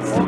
Yes.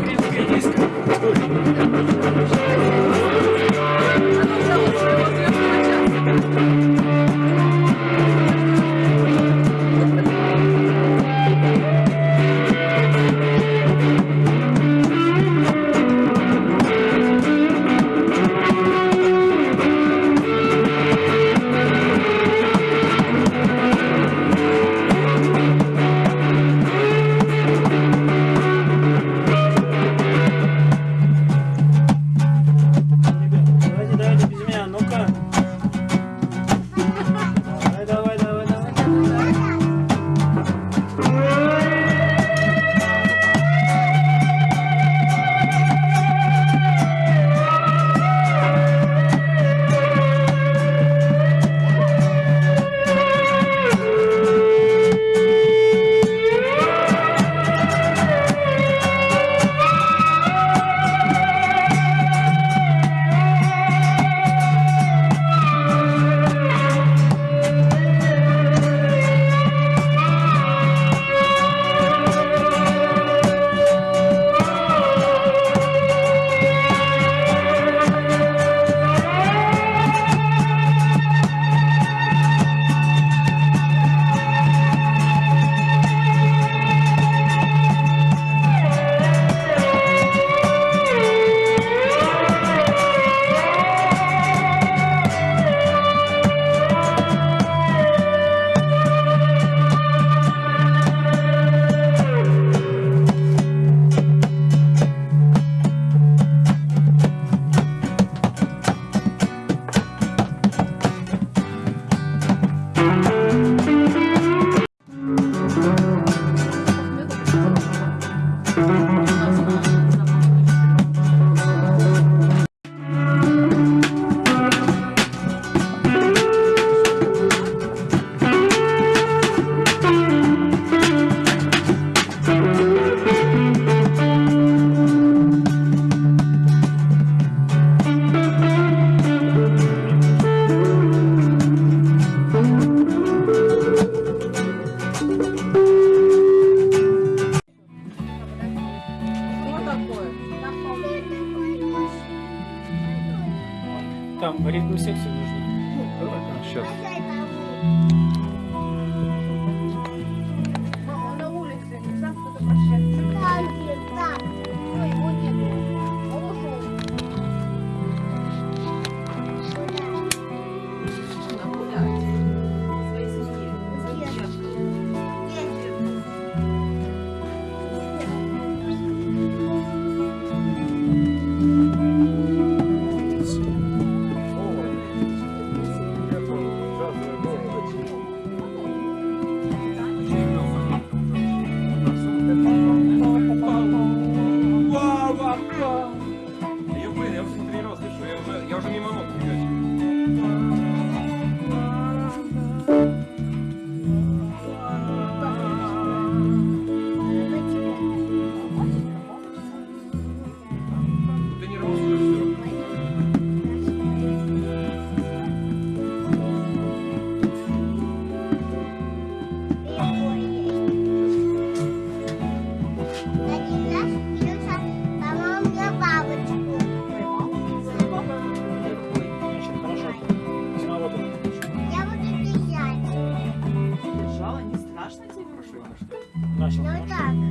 Начал. Ну так. Да.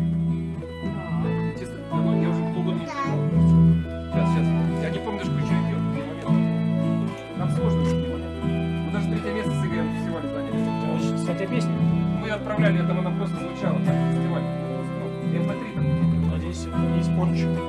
давно я уже клуба не Сейчас, сейчас. Я не помню, что еще идет. Нам сложно. Мы даже третье место с Игорем фестивале заняли. Кстати, а песня. Мы отправляли, это она просто звучала. Фестиваль. МП3 там. надеюсь, здесь, здесь.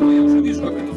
apoiamos o disco.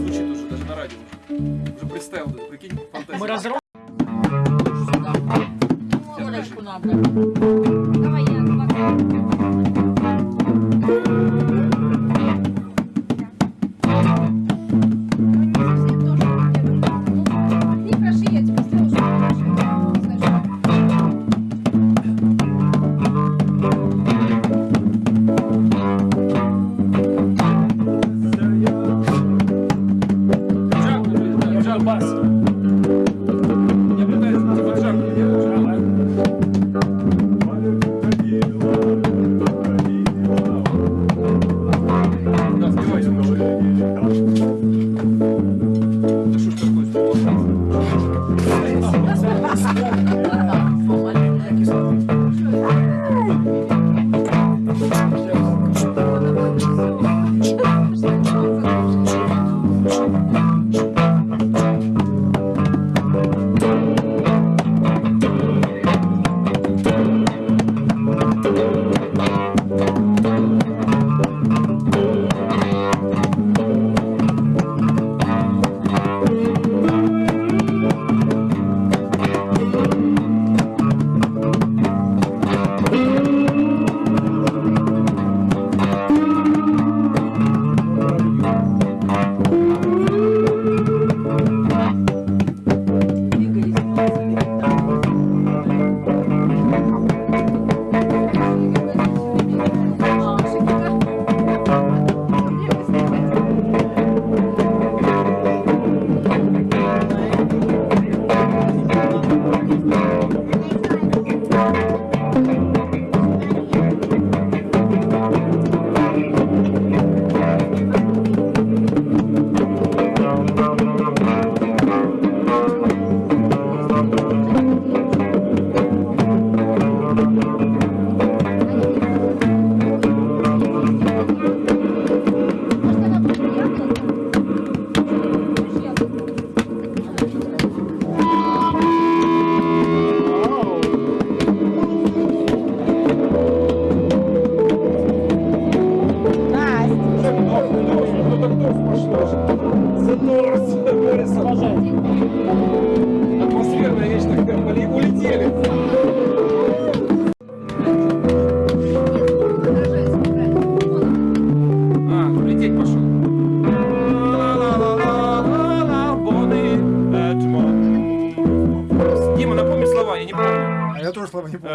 А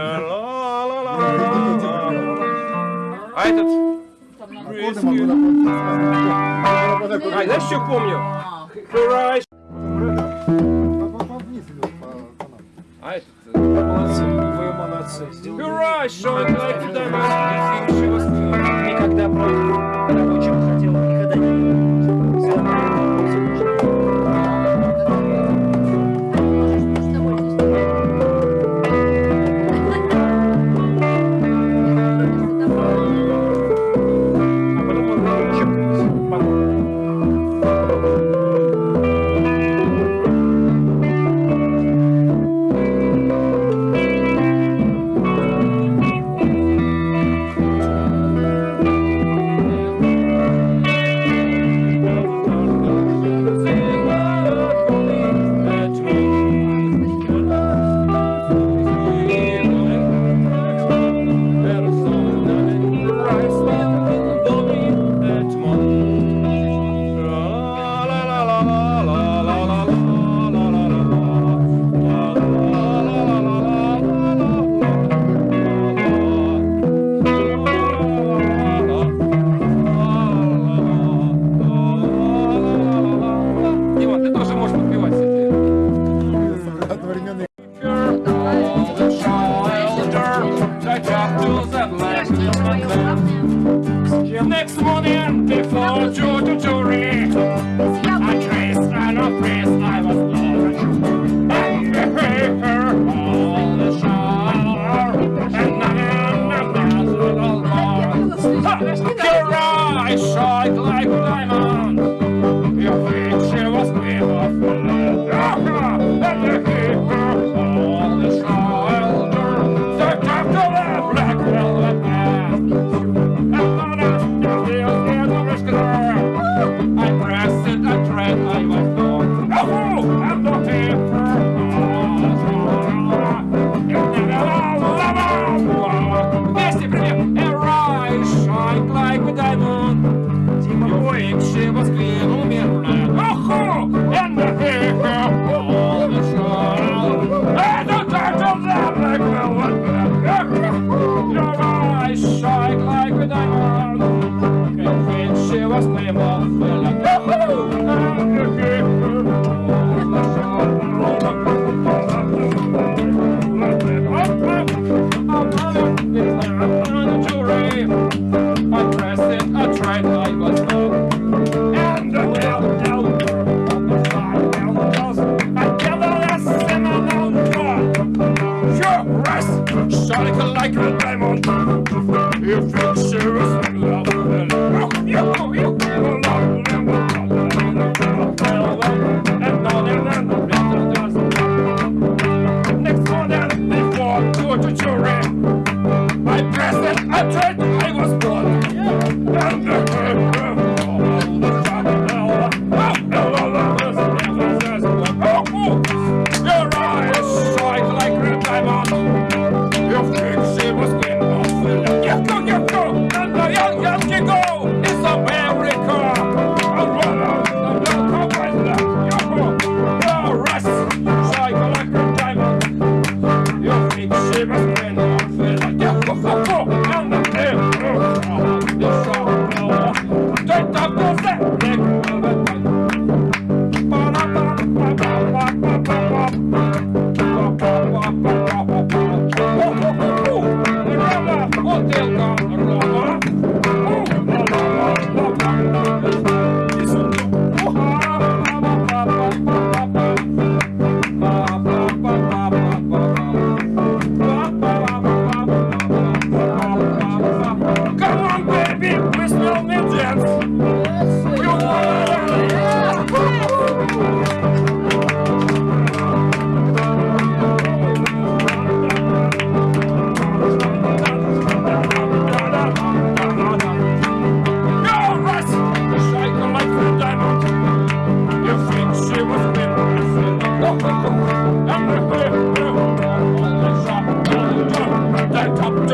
этот... А, знаешь, что помню? Храйш. А этот... Молодцы, вы молодцы. Хорошо, давайте дальше. Никогда про рабочих хотел. Before to I traced and oppressed, I was born a paper the. And I'm a man all. Your eyes like diamonds.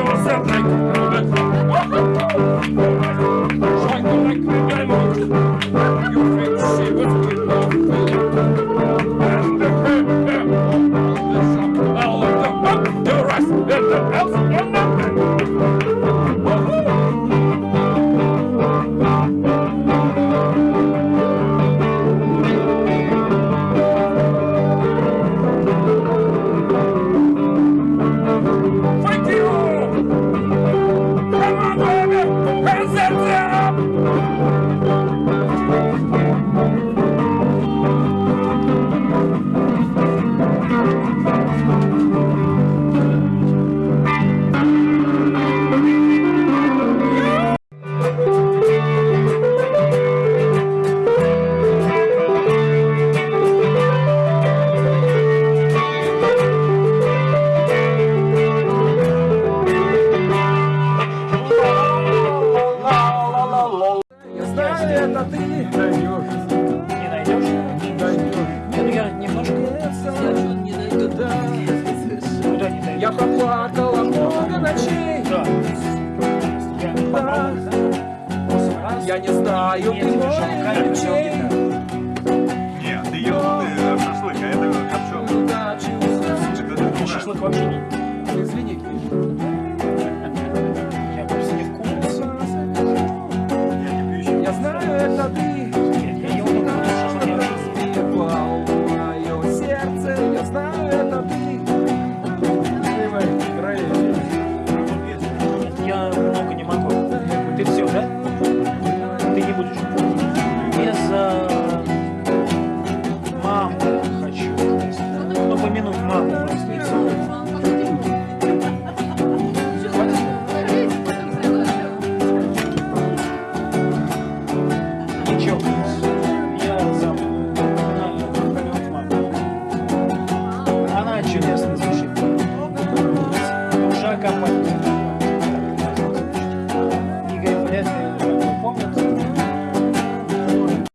yourself like я знаю,